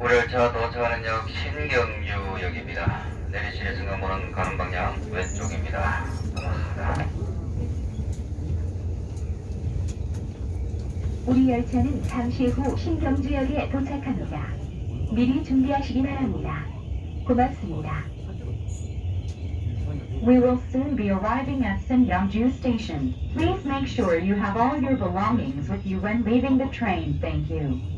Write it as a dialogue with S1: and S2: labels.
S1: 우리 열차 도착하는 역 신경유역입니다. 내리실 승강문은 가는 방향 왼쪽입니다. 고맙습니다.
S2: 우리 열차는 잠시 후 신경주역에 도착합니다. 미리 준비하시기 바랍니다. 고맙습니다. We will soon be arriving at Singyangju Station. Please make sure you have all your belongings with you when leaving the train. Thank you.